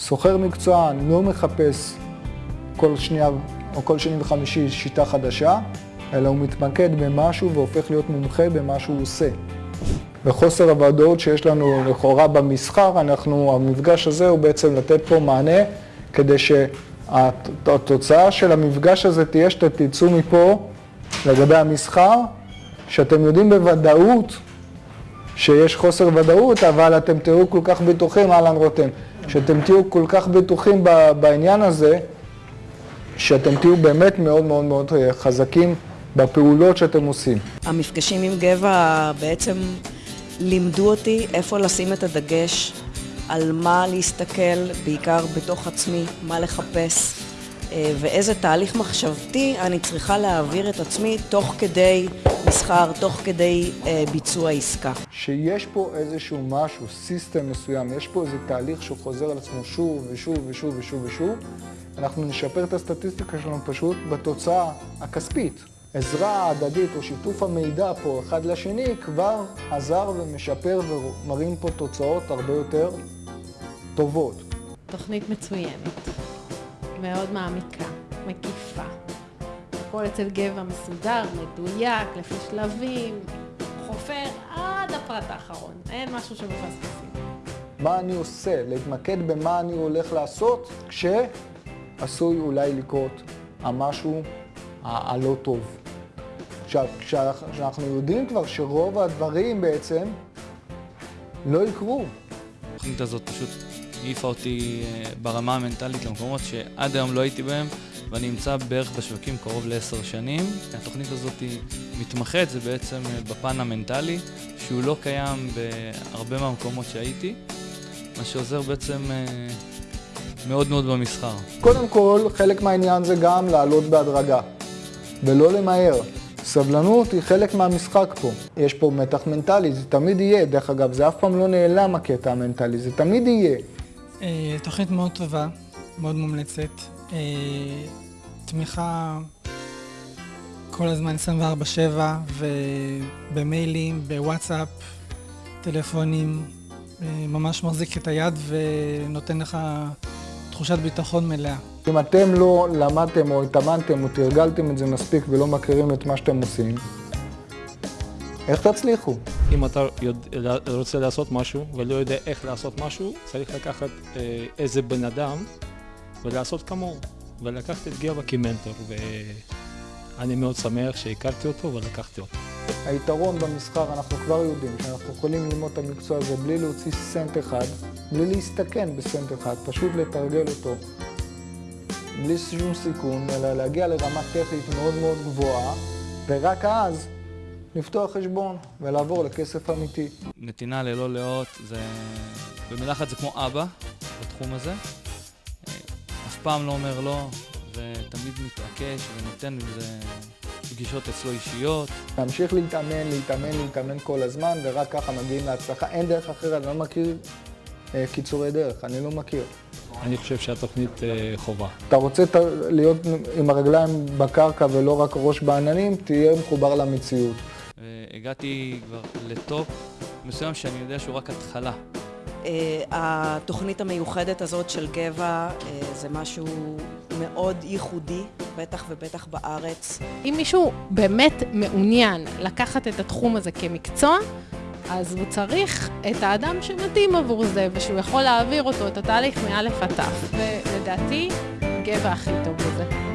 סוחר מקצוען לא מחפש כל שנייה או כל שני וחמישי שיטה חדשה, אלא הוא מתמקד במשהו והופך להיות מומחה במה שהוא עושה. וחוסר הוודאות שיש לנו לכאורה במסחר, אנחנו, המפגש הזה הוא בעצם לתת פה מענה כדי שהתוצאה של המפגש הזה תהיה שאתם תצאו מפה לגבי המסחר, שאתם יודעים בוודאות שיש חוסר ודאות, אבל אתם תהיו כל כך בטוחים, אהלן רותם, שאתם תהיו כל כך בטוחים בעניין הזה, שאתם תהיו באמת מאוד מאוד מאוד חזקים בפעולות שאתם עושים. המפגשים עם גבע בעצם לימדו אותי איפה לשים את הדגש, על מה להסתכל, בעיקר בתוך עצמי, מה לחפש, אה, ואיזה תהליך מחשבתי אני צריכה להעביר את עצמי תוך כדי מסחר, תוך כדי אה, ביצוע עסקה. שיש פה איזשהו משהו, סיסטם מסוים, יש פה איזה תהליך שחוזר על עצמו שוב ושוב ושוב ושוב ושוב, אנחנו נשפר את הסטטיסטיקה שלנו פשוט בתוצאה הכספית. עזרה הדדית או שיתוף המידע פה אחד לשני כבר עזר ומשפר ומראים פה תוצאות הרבה יותר טובות. תוכנית מצוינת, מאוד מעמיקה, מקיפה. הכל אצל גבע מסודר, מדויק, לפי שלבים, חופר עד הפרט האחרון, אין משהו שמפספסים. מה אני עושה? להתמקד במה אני הולך לעשות כשעשוי אולי לקרות המשהו הלא טוב. כשאנחנו יודעים כבר שרוב הדברים בעצם לא יקרו. התוכנית הזאת פשוט העיפה אותי אה, ברמה המנטלית למקומות שעד היום לא הייתי בהם ואני נמצא בערך בשווקים קרוב לעשר שנים. התוכנית הזאת מתמחת, זה בעצם אה, בפן המנטלי, שהוא לא קיים בהרבה מהמקומות שהייתי, מה שעוזר בעצם אה, מאוד מאוד במסחר. קודם כל, חלק מהעניין זה גם לעלות בהדרגה, ולא למהר. סבלנות היא חלק מהמשחק פה. יש פה מתח מנטלי, זה תמיד יהיה. דרך אגב, זה אף פעם לא נעלם הקטע המנטלי, זה תמיד יהיה. אה, תוכנית מאוד טובה, מאוד מומלצת. אה, תמיכה כל הזמן 24/7 ובמיילים, בוואטסאפ, טלפונים. אה, ממש מחזיק את היד ונותן לך תחושת ביטחון מלאה. אם אתם לא למדתם או התאמנתם או תרגלתם את זה מספיק ולא מכירים את מה שאתם עושים, איך תצליחו? אם אתה יודע, רוצה לעשות משהו ולא יודע איך לעשות משהו, צריך לקחת אה, איזה בן אדם ולעשות כמוהו, ולקחת את גבע כמנטור, ואני מאוד שמח שהכרתי אותו ולקחתי אותו. היתרון במסחר, אנחנו כבר יודעים שאנחנו יכולים ללמוד את המקצוע הזה בלי להוציא סנט אחד, בלי להסתכן בסנט אחד, פשוט לתרגל אותו בלי שום סיכון, אלא להגיע לרמה טכנית מאוד מאוד גבוהה, ורק אז לפתוח חשבון ולעבור לכסף אמיתי. נתינה ללא לאות זה... במילה אחת זה כמו אבא בתחום הזה. פעם לא אומר לא, ותמיד מתעקש ונותן לזה פגישות אצלו אישיות. להמשיך להתאמן, להתאמן, להתאמן כל הזמן, ורק ככה מגיעים להצלחה. אין דרך אחרת, אני לא מכיר אה, קיצורי דרך, אני לא מכיר. אני חושב שהתוכנית אה, חובה. אתה רוצה להיות עם הרגליים בקרקע ולא רק ראש בעננים, תהיה מחובר למציאות. הגעתי כבר לטופ מסוים שאני יודע שהוא רק התחלה. אה, התוכנית המיוחדת הזאת של גבע אה, זה משהו מאוד ייחודי, בטח ובטח בארץ. אם מישהו באמת מעוניין לקחת את התחום הזה כמקצוע, אז הוא צריך את האדם שמתאים עבור זה, ושהוא יכול להעביר אותו, את התהליך מא' עד ת'. ולדעתי, גבע הכי טוב בזה.